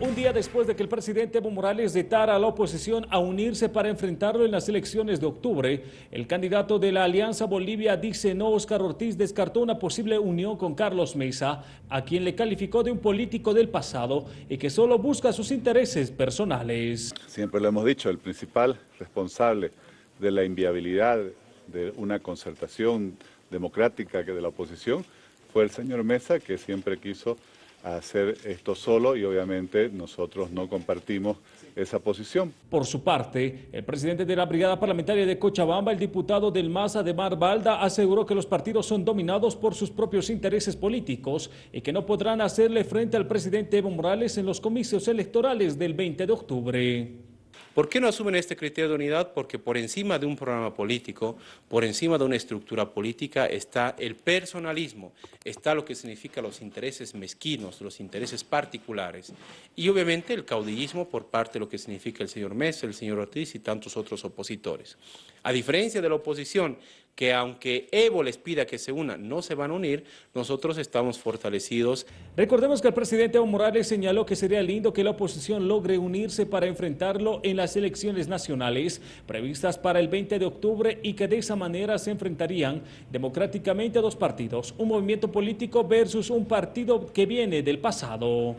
Un día después de que el presidente Evo Morales retara a la oposición a unirse para enfrentarlo en las elecciones de octubre, el candidato de la Alianza Bolivia dice no, Oscar Ortiz descartó una posible unión con Carlos Mesa, a quien le calificó de un político del pasado y que solo busca sus intereses personales. Siempre lo hemos dicho, el principal responsable de la inviabilidad de una concertación democrática que de la oposición fue el señor Mesa, que siempre quiso hacer esto solo y obviamente nosotros no compartimos esa posición. Por su parte, el presidente de la Brigada Parlamentaria de Cochabamba, el diputado del MASA de Mar Balda, aseguró que los partidos son dominados por sus propios intereses políticos y que no podrán hacerle frente al presidente Evo Morales en los comicios electorales del 20 de octubre. ¿Por qué no asumen este criterio de unidad? Porque por encima de un programa político, por encima de una estructura política está el personalismo, está lo que significa los intereses mezquinos, los intereses particulares y obviamente el caudillismo por parte de lo que significa el señor Mesa, el señor Ortiz y tantos otros opositores. A diferencia de la oposición, que aunque Evo les pida que se unan, no se van a unir, nosotros estamos fortalecidos. Recordemos que el presidente Evo Morales señaló que sería lindo que la oposición logre unirse para enfrentarlo en las elecciones nacionales previstas para el 20 de octubre y que de esa manera se enfrentarían democráticamente a dos partidos, un movimiento político versus un partido que viene del pasado.